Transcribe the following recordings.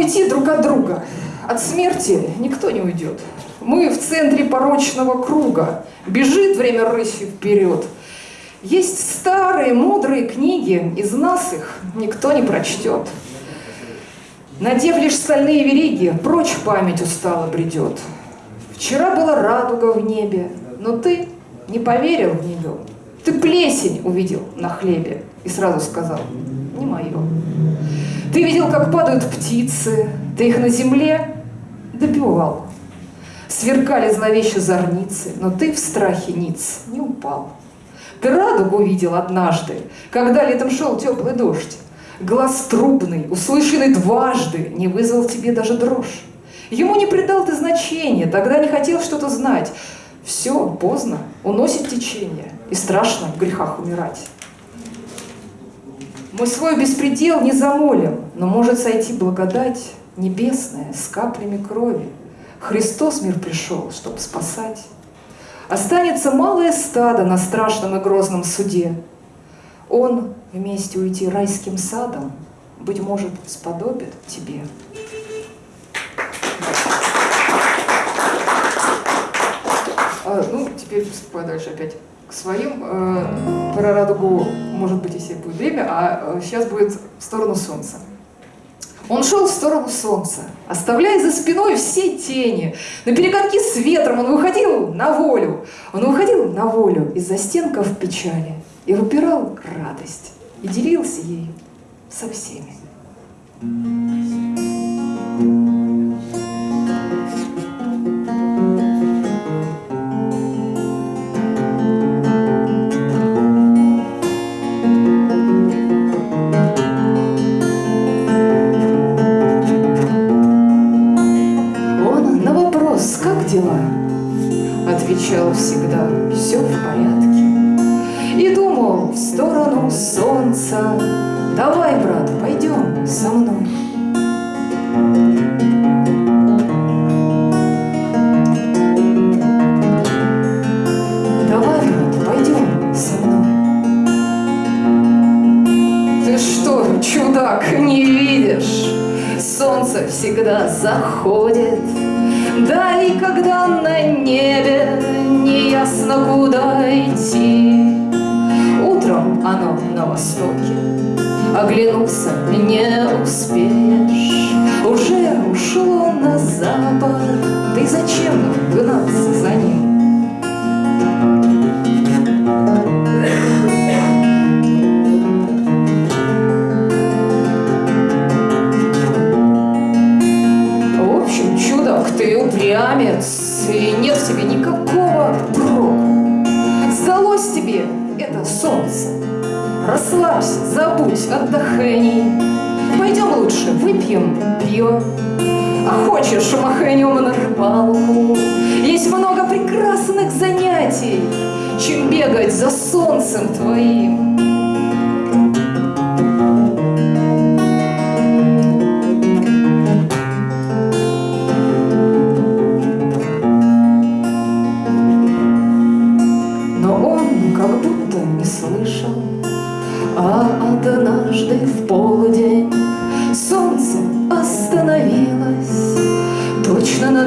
уйти друг от друга. От смерти никто не уйдет. Мы в центре порочного круга. Бежит время рысью вперед. Есть старые, мудрые книги, из нас их никто не прочтет. Надев лишь стальные вериги, прочь память устало бредет. Вчера была радуга в небе, но ты не поверил в нее. Ты плесень увидел на хлебе и сразу сказал, не мое. Ты видел, как падают птицы, ты их на земле добивал. Сверкали зловеще зорницы, но ты в страхе ниц не упал. Ты радугу видел однажды, когда летом шел теплый дождь. Глаз трубный, услышанный дважды, не вызвал тебе даже дрожь. Ему не придал ты значения, тогда не хотел что-то знать. Все, поздно, уносит течение, и страшно в грехах умирать. Мы свой беспредел не замолим, но может сойти благодать небесная с каплями крови. Христос мир пришел, чтобы спасать. Останется малое стадо на страшном и грозном суде. Он вместе уйти райским садом, быть может, сподобит тебе. А, ну, теперь приступаю дальше опять к своим. Э, про радугу, может быть, если будет время, а э, сейчас будет в сторону солнца. Он шел в сторону солнца, оставляя за спиной все тени. На перегонки с ветром он выходил на волю. Он выходил на волю из-за стенков печали и выпирал радость и делился ею со всеми. отвечал со мной». Давай, пойдем со мной. Ты что, чудак, не видишь? Солнце всегда заходит да и когда на небе неясно куда идти, Утром оно на востоке, оглянуться не успеешь, Уже ушло на запад, и зачем гнаться за ним? Расслабься, забудь, отдохни. Пойдем лучше выпьем пиво. А хочешь, махнем на рыбалку. Есть много прекрасных занятий, чем бегать за солнцем твоим.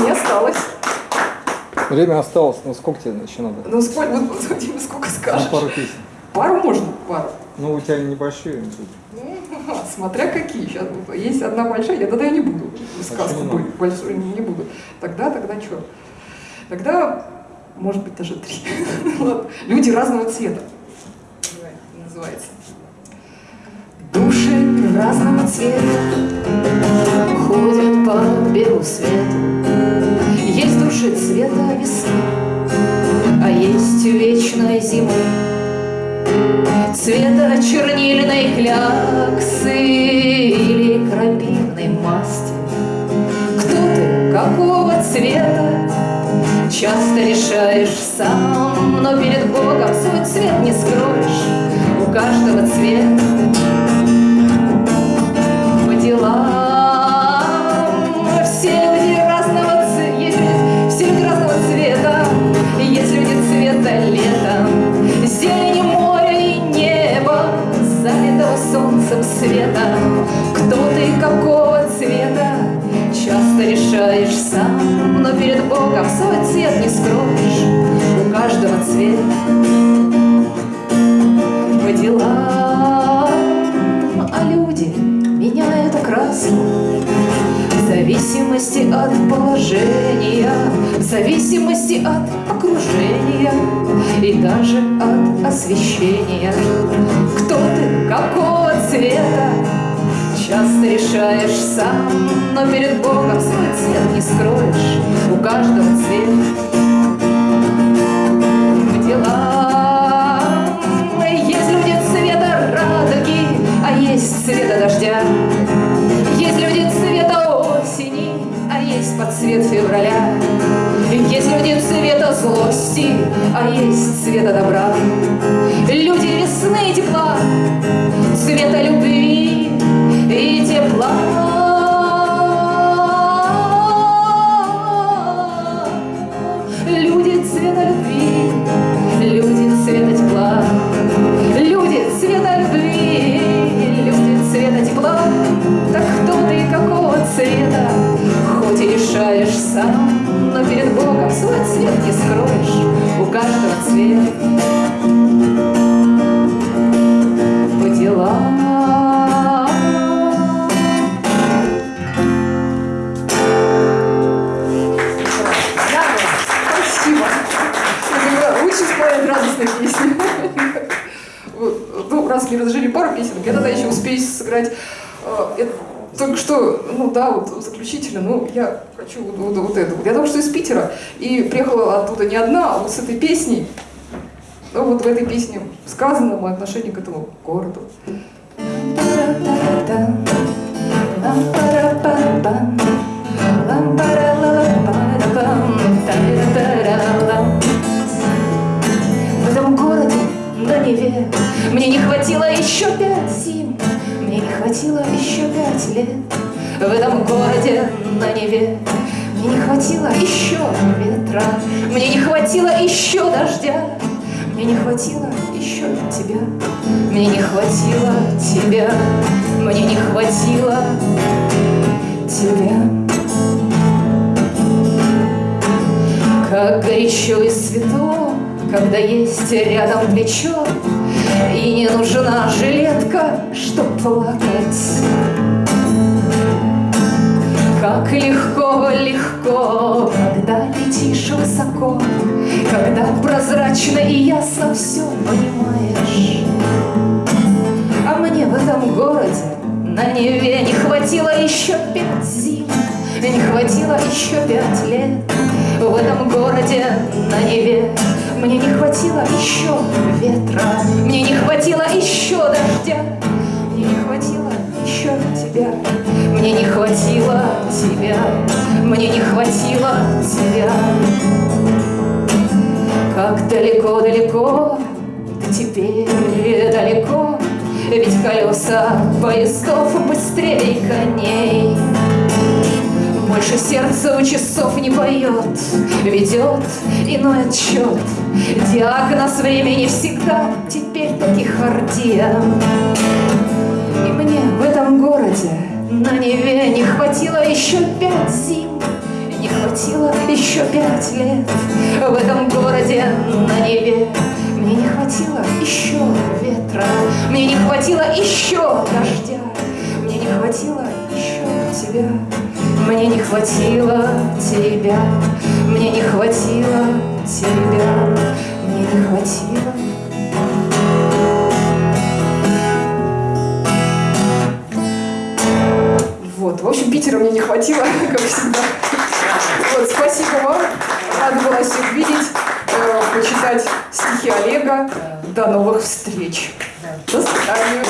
времени осталось? Время осталось, ну сколько тебе еще надо? Ну сколько, вот, сколько скажешь? Ну, пару песен. Пару можно, пару. Ну у тебя небольшие. Ну, смотря какие. Сейчас есть одна большая, я тогда я не буду сказку а большую не буду. Тогда, тогда что? Тогда, может быть, даже три. Люди разного цвета. Называется. Души разного цвета ходят по белу свету. Души цвета весны, а есть вечной зимы Цвета чернильной кляксы или крапивной масти. Кто ты, какого цвета, часто решаешь сам Но перед Богом свой цвет не скроешь, у каждого цвет цвет не скроешь, у каждого цвет по делам, а люди меняют окраску. В зависимости от положения, в зависимости от окружения и даже от освещения. Кто ты, какого цвета, часто решаешь сам, но перед Богом свой цвет не скроешь, у каждого цвет по делам. Есть люди цвета радуги, а есть цвета дождя. Есть люди цвета осени, а есть под цвет февраля. Есть люди цвета злости, а есть цвета добра. Люди весны цвет по делам. Спасибо. Это лучше исполнять радостные песни. Ну, раз не разжили пару песен, я тогда еще успею сыграть. Только что, ну да, вот заключительно, ну я хочу вот, вот, вот это. Я только что из Питера и приехала оттуда не одна, а вот с этой песней. Ну вот в этой песне сказано мое отношение к этому городу. Мне не хватило еще ветра. Мне не хватило еще дождя. Мне не хватило еще тебя. Мне не хватило тебя. Мне не хватило тебя. Как горячо и светло, когда есть рядом плечо, И не нужна жилетка, чтоб плакать. Как легко, легко, когда летишь высоко, Когда прозрачно и ясно все понимаешь. А мне в этом городе на Неве не хватило еще пять зим, не хватило еще пять лет. В этом городе на Неве мне не хватило еще ветра, мне не хватило еще дождя, мне не хватило еще тебя, мне не хватило тебя, мне не хватило тебя. Как далеко-далеко, да теперь далеко, Ведь колеса поездов быстрее коней. Больше сердце у часов не поет, Ведет иной отчет. Диагноз времени всегда теперь тахикардия. И мне в этом городе на Неве не хватило еще пять зим, не хватило еще пять лет. В этом городе на Неве мне не хватило еще ветра, мне не хватило еще дождя, мне не хватило еще тебя. Мне не хватило тебя, мне не хватило тебя, мне не хватило. В общем, Питера мне не хватило, как всегда. Вот, спасибо вам, рада была всех видеть, э, почитать. читать стихи Олега. До новых встреч. До свидания.